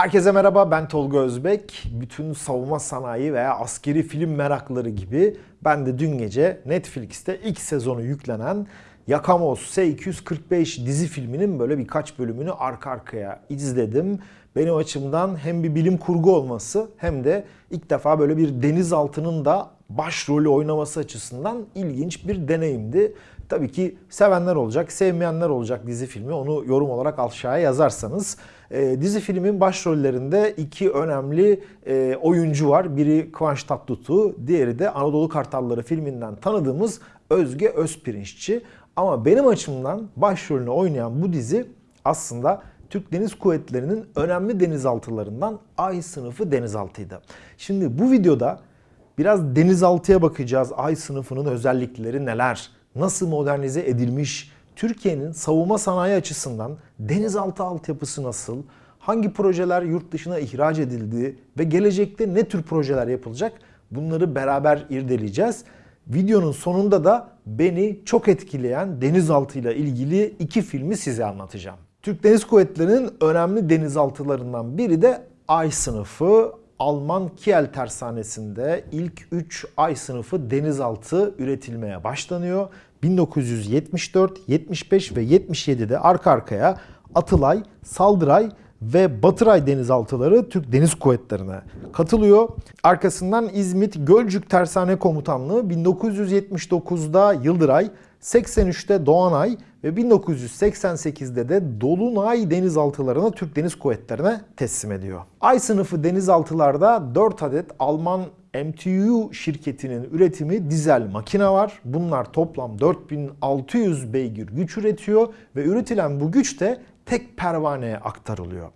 Herkese merhaba ben Tolga Özbek. Bütün savunma sanayi veya askeri film merakları gibi ben de dün gece Netflix'te ilk sezonu yüklenen Yakamoz S-245 dizi filminin böyle birkaç bölümünü arka arkaya izledim. Benim açımdan hem bir bilim kurgu olması hem de ilk defa böyle bir denizaltının da başrolü oynaması açısından ilginç bir deneyimdi. Tabii ki sevenler olacak, sevmeyenler olacak dizi filmi. Onu yorum olarak aşağıya yazarsanız. E, dizi filmin başrollerinde iki önemli e, oyuncu var. Biri Kıvanç Tatlıtuğ, diğeri de Anadolu Kartalları filminden tanıdığımız Özge Özpirinççi. Ama benim açımdan başrolünü oynayan bu dizi aslında Türk Deniz Kuvvetleri'nin önemli denizaltılarından Ay sınıfı denizaltıydı. Şimdi bu videoda biraz denizaltıya bakacağız. Ay sınıfının özellikleri neler? Nasıl modernize edilmiş? Türkiye'nin savunma sanayi açısından denizaltı altyapısı nasıl? Hangi projeler yurt dışına ihraç edildi ve gelecekte ne tür projeler yapılacak? Bunları beraber irdeleyeceğiz. Videonun sonunda da beni çok etkileyen denizaltıyla ilgili iki filmi size anlatacağım. Türk Deniz Kuvvetleri'nin önemli denizaltılarından biri de Ay sınıfı. Alman Kiel tersanesinde ilk 3 Ay sınıfı denizaltı üretilmeye başlanıyor. 1974, 75 ve 77'de arka arkaya Atılay, Saldıray ve Batıray denizaltıları Türk Deniz Kuvvetleri'ne katılıyor. Arkasından İzmit Gölcük Tersane Komutanlığı 1979'da Yıldıray, 83'te Doğanay ve 1988'de de Dolunay denizaltılarını Türk Deniz Kuvvetleri'ne teslim ediyor. Ay sınıfı denizaltılarda 4 adet Alman MTU şirketinin üretimi dizel makine var. Bunlar toplam 4600 beygir güç üretiyor ve üretilen bu güç de tek pervaneye aktarılıyor.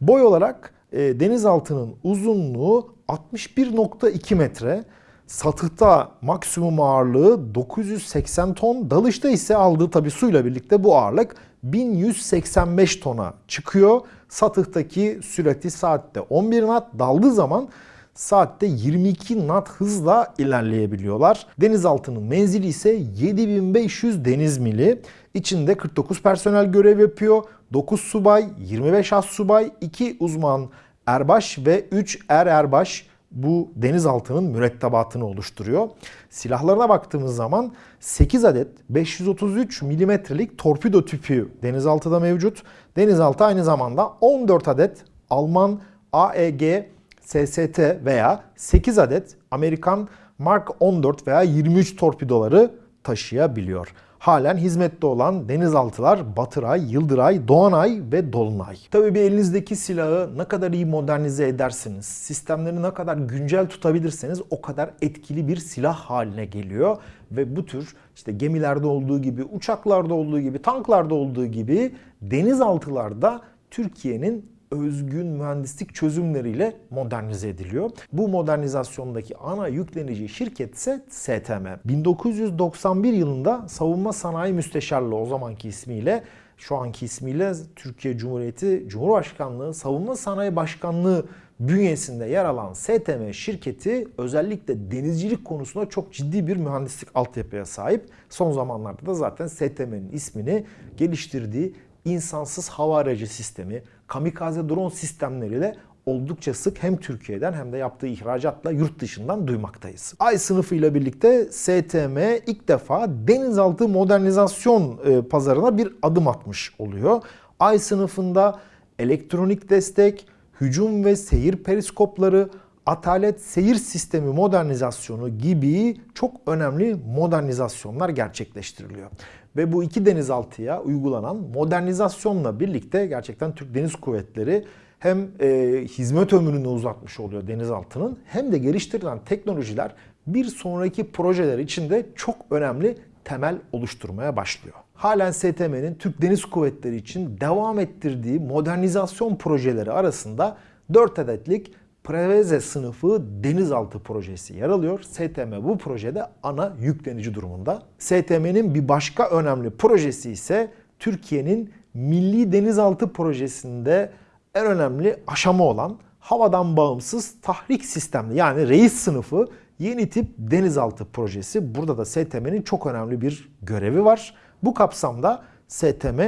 Boy olarak e, denizaltının uzunluğu 61.2 metre, satıhta maksimum ağırlığı 980 ton, dalışta ise aldığı tabi suyla birlikte bu ağırlık 1185 tona çıkıyor. Satıhtaki sürati saatte 11 knot, daldığı zaman saatte 22 knot hızla ilerleyebiliyorlar. Denizaltının menzili ise 7500 deniz mili. İçinde 49 personel görev yapıyor. 9 subay, 25 as subay, 2 uzman erbaş ve 3 er erbaş bu denizaltının mürettebatını oluşturuyor. Silahlarına baktığımız zaman 8 adet 533 milimetrelik torpido tüpü denizaltıda mevcut. Denizaltı aynı zamanda 14 adet Alman AEG SST veya 8 adet Amerikan Mark 14 veya 23 torpidoları taşıyabiliyor. Halen hizmette olan denizaltılar Batıray, Yıldıray, Doğanay ve Dolunay. Tabii bir elinizdeki silahı ne kadar iyi modernize edersiniz, sistemleri ne kadar güncel tutabilirseniz o kadar etkili bir silah haline geliyor. Ve bu tür işte gemilerde olduğu gibi, uçaklarda olduğu gibi, tanklarda olduğu gibi denizaltılarda Türkiye'nin özgün mühendislik çözümleriyle modernize ediliyor. Bu modernizasyondaki ana yüklenici şirket ise STM. 1991 yılında Savunma Sanayi Müsteşarlığı o zamanki ismiyle şu anki ismiyle Türkiye Cumhuriyeti Cumhurbaşkanlığı Savunma Sanayi Başkanlığı bünyesinde yer alan STM şirketi özellikle denizcilik konusunda çok ciddi bir mühendislik altyapıya sahip. Son zamanlarda da zaten STM'nin ismini geliştirdiği insansız hava aracı sistemi, kamikaze drone sistemleriyle oldukça sık hem Türkiye'den hem de yaptığı ihracatla yurt dışından duymaktayız. Ay sınıfı ile birlikte STM ilk defa denizaltı modernizasyon e, pazarına bir adım atmış oluyor. Ay sınıfında elektronik destek, hücum ve seyir periskopları, atalet seyir sistemi modernizasyonu gibi çok önemli modernizasyonlar gerçekleştiriliyor. Ve bu iki denizaltıya uygulanan modernizasyonla birlikte gerçekten Türk Deniz Kuvvetleri hem e, hizmet ömrünü uzatmış oluyor denizaltının hem de geliştirilen teknolojiler bir sonraki projeler için de çok önemli temel oluşturmaya başlıyor. Halen STM'nin Türk Deniz Kuvvetleri için devam ettirdiği modernizasyon projeleri arasında 4 adetlik Preveze sınıfı denizaltı projesi yer alıyor. STM bu projede ana yüklenici durumunda. STM'nin bir başka önemli projesi ise Türkiye'nin Milli Denizaltı Projesi'nde en önemli aşama olan havadan bağımsız tahrik sistemli yani reis sınıfı yeni tip denizaltı projesi. Burada da STM'nin çok önemli bir görevi var. Bu kapsamda STM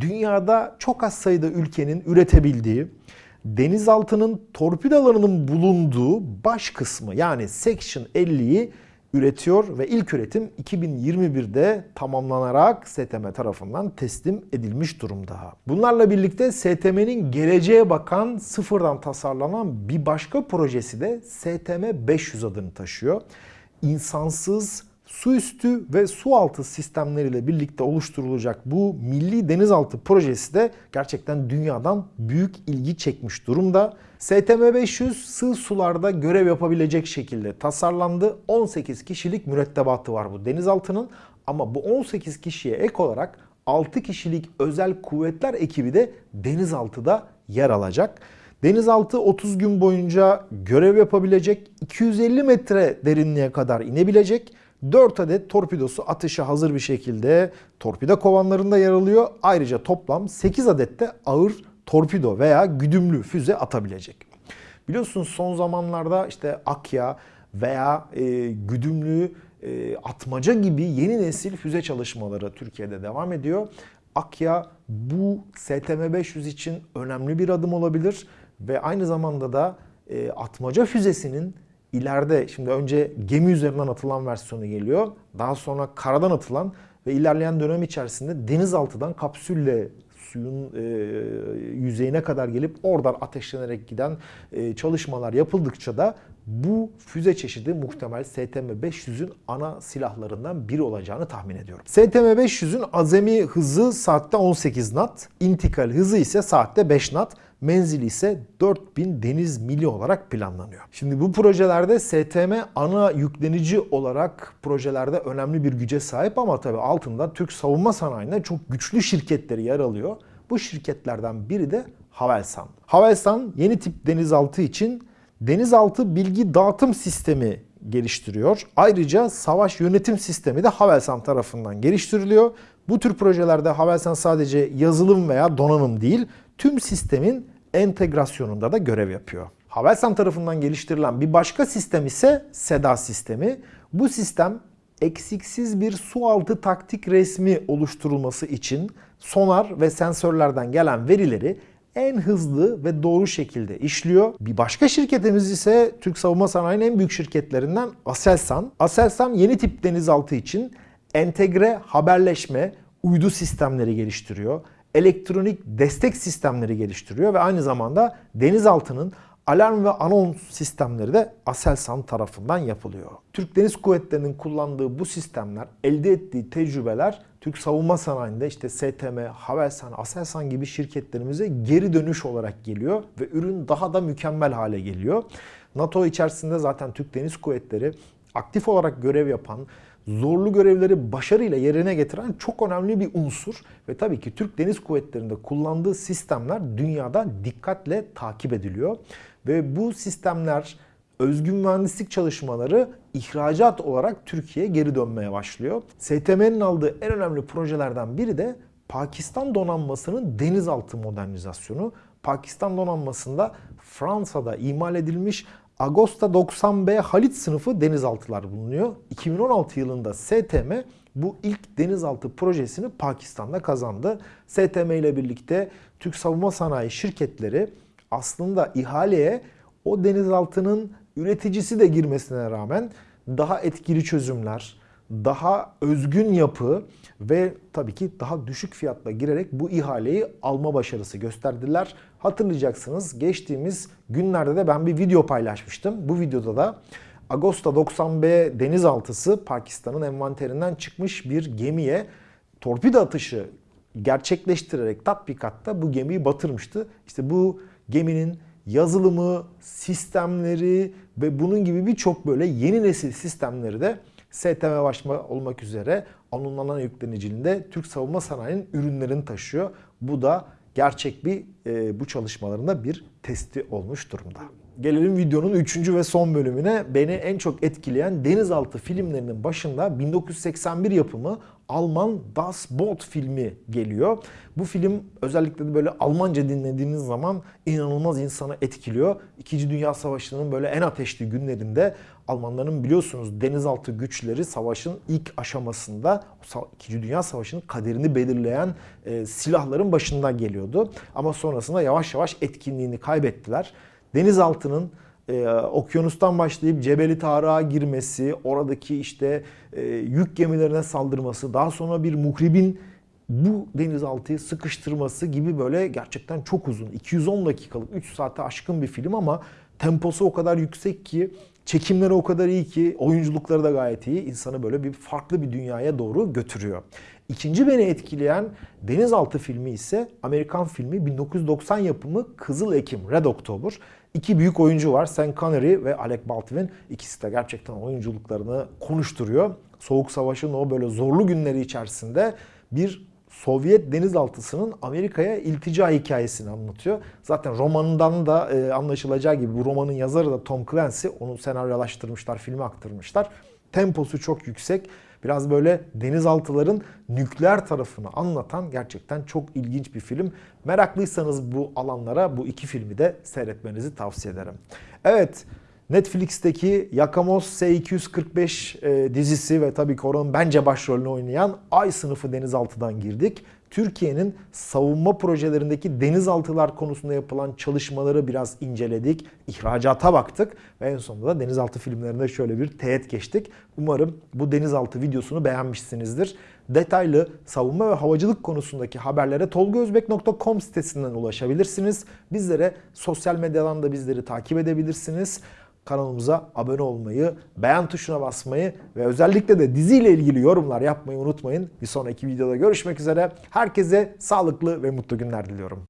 dünyada çok az sayıda ülkenin üretebildiği denizaltının torpidolarının bulunduğu baş kısmı yani Section 50'yi üretiyor ve ilk üretim 2021'de tamamlanarak STM tarafından teslim edilmiş durumda. Bunlarla birlikte STM'nin geleceğe bakan sıfırdan tasarlanan bir başka projesi de STM 500 adını taşıyor. İnsansız su üstü ve su altı sistemleriyle birlikte oluşturulacak bu milli denizaltı projesi de gerçekten dünyadan büyük ilgi çekmiş durumda. STM 500 sığ sularda görev yapabilecek şekilde tasarlandı. 18 kişilik mürettebatı var bu denizaltının ama bu 18 kişiye ek olarak 6 kişilik özel kuvvetler ekibi de denizaltıda yer alacak. Denizaltı 30 gün boyunca görev yapabilecek, 250 metre derinliğe kadar inebilecek. 4 adet torpidosu atışa hazır bir şekilde torpido kovanlarında yer alıyor. Ayrıca toplam 8 adet de ağır torpido veya güdümlü füze atabilecek. Biliyorsunuz son zamanlarda işte Akya veya e, güdümlü e, atmaca gibi yeni nesil füze çalışmaları Türkiye'de devam ediyor. Akya bu STM 500 için önemli bir adım olabilir ve aynı zamanda da e, atmaca füzesinin ileride şimdi önce gemi üzerinden atılan versiyonu geliyor. Daha sonra karadan atılan ve ilerleyen dönem içerisinde denizaltıdan kapsülle suyun e, yüzeyine kadar gelip oradan ateşlenerek giden e, çalışmalar yapıldıkça da bu füze çeşidi muhtemel STM-500'ün ana silahlarından biri olacağını tahmin ediyorum. STM-500'ün azami hızı saatte 18 knot, intikal hızı ise saatte 5 knot menzili ise 4000 deniz mili olarak planlanıyor. Şimdi bu projelerde STM ana yüklenici olarak projelerde önemli bir güce sahip ama tabii altında Türk savunma sanayinde çok güçlü şirketleri yer alıyor. Bu şirketlerden biri de Havelsan. Havelsan yeni tip denizaltı için denizaltı bilgi dağıtım sistemi geliştiriyor. Ayrıca savaş yönetim sistemi de Havelsan tarafından geliştiriliyor. Bu tür projelerde Havelsan sadece yazılım veya donanım değil, tüm sistemin entegrasyonunda da görev yapıyor. Havelsan tarafından geliştirilen bir başka sistem ise SEDA sistemi. Bu sistem eksiksiz bir sualtı taktik resmi oluşturulması için sonar ve sensörlerden gelen verileri en hızlı ve doğru şekilde işliyor. Bir başka şirketimiz ise Türk savunma sanayinin en büyük şirketlerinden Aselsan. Aselsan yeni tip denizaltı için entegre haberleşme, uydu sistemleri geliştiriyor. Elektronik destek sistemleri geliştiriyor ve aynı zamanda denizaltının alarm ve anons sistemleri de Aselsan tarafından yapılıyor. Türk Deniz Kuvvetleri'nin kullandığı bu sistemler, elde ettiği tecrübeler Türk savunma sanayinde işte STM, Havelsan, Aselsan gibi şirketlerimize geri dönüş olarak geliyor ve ürün daha da mükemmel hale geliyor. NATO içerisinde zaten Türk Deniz Kuvvetleri aktif olarak görev yapan, zorlu görevleri başarıyla yerine getiren çok önemli bir unsur. Ve tabii ki Türk Deniz Kuvvetleri'nde kullandığı sistemler dünyada dikkatle takip ediliyor. Ve bu sistemler özgün mühendislik çalışmaları ihracat olarak Türkiye'ye geri dönmeye başlıyor. STM'nin aldığı en önemli projelerden biri de Pakistan donanmasının denizaltı modernizasyonu. Pakistan donanmasında Fransa'da imal edilmiş Agosta 90B Halit sınıfı denizaltılar bulunuyor. 2016 yılında STM bu ilk denizaltı projesini Pakistan'da kazandı. STM ile birlikte Türk savunma sanayi şirketleri aslında ihaleye o denizaltının üreticisi de girmesine rağmen daha etkili çözümler, daha özgün yapı ve tabii ki daha düşük fiyatla girerek bu ihaleyi alma başarısı gösterdiler. Hatırlayacaksınız geçtiğimiz günlerde de ben bir video paylaşmıştım. Bu videoda da Agosta 90B denizaltısı Pakistan'ın envanterinden çıkmış bir gemiye torpido atışı gerçekleştirerek tatbikatta bu gemiyi batırmıştı. İşte bu geminin yazılımı, sistemleri ve bunun gibi birçok böyle yeni nesil sistemleri de STM başma olmak üzere anonlanan yükleniciliğinde Türk savunma sanayinin ürünlerini taşıyor. Bu da gerçek bir e, bu çalışmalarında bir testi olmuş durumda. Gelelim videonun 3. ve son bölümüne. Beni en çok etkileyen denizaltı filmlerinin başında 1981 yapımı Alman Das Boot filmi geliyor. Bu film özellikle de böyle Almanca dinlediğiniz zaman inanılmaz insanı etkiliyor. İkinci Dünya Savaşı'nın böyle en ateşli günlerinde Almanların biliyorsunuz denizaltı güçleri savaşın ilk aşamasında İkinci Dünya Savaşı'nın kaderini belirleyen e, silahların başında geliyordu. Ama sonra sonrasında yavaş yavaş etkinliğini kaybettiler. Denizaltının e, okyanustan başlayıp Cebeli Tarık'a girmesi, oradaki işte e, yük gemilerine saldırması, daha sonra bir muhribin bu denizaltıyı sıkıştırması gibi böyle gerçekten çok uzun. 210 dakikalık, 3 saate aşkın bir film ama temposu o kadar yüksek ki, çekimleri o kadar iyi ki, oyunculukları da gayet iyi. İnsanı böyle bir farklı bir dünyaya doğru götürüyor. İkinci beni etkileyen denizaltı filmi ise Amerikan filmi 1990 yapımı Kızıl Ekim, Red October. İki büyük oyuncu var. Sean Connery ve Alec Baldwin. İkisi de gerçekten oyunculuklarını konuşturuyor. Soğuk Savaş'ın o böyle zorlu günleri içerisinde bir Sovyet denizaltısının Amerika'ya iltica hikayesini anlatıyor. Zaten romanından da e, anlaşılacağı gibi bu romanın yazarı da Tom Clancy. Onu senaryolaştırmışlar, filme aktarmışlar. Temposu çok yüksek. Biraz böyle denizaltıların nükleer tarafını anlatan gerçekten çok ilginç bir film. Meraklıysanız bu alanlara bu iki filmi de seyretmenizi tavsiye ederim. Evet, Netflix'teki Yakamoz S245 e, dizisi ve tabii ki onun bence başrolünü oynayan Ay sınıfı denizaltıdan girdik. Türkiye'nin savunma projelerindeki denizaltılar konusunda yapılan çalışmaları biraz inceledik. İhracata baktık ve en sonunda da denizaltı filmlerinde şöyle bir teğet geçtik. Umarım bu denizaltı videosunu beğenmişsinizdir. Detaylı savunma ve havacılık konusundaki haberlere tolgozbek.com sitesinden ulaşabilirsiniz. Bizlere sosyal medyadan da bizleri takip edebilirsiniz kanalımıza abone olmayı, beğen tuşuna basmayı ve özellikle de diziyle ilgili yorumlar yapmayı unutmayın. Bir sonraki videoda görüşmek üzere. Herkese sağlıklı ve mutlu günler diliyorum.